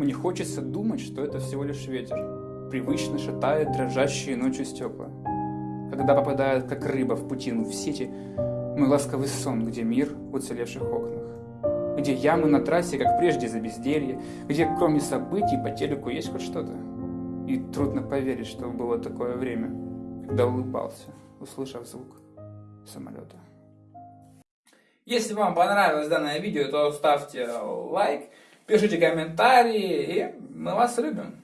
Мне хочется думать, что это всего лишь ветер. Привычно шатает дрожащие ночью стекла. Когда попадает, как рыба в путину, в сети, мой ласковый сон, где мир в уцелевших окнах. Где ямы на трассе, как прежде, за безделье, где кроме событий по телеку есть хоть что-то. И трудно поверить, что было такое время, когда улыбался, услышав звук самолета. Если вам понравилось данное видео, то ставьте лайк, пишите комментарии, и мы вас любим.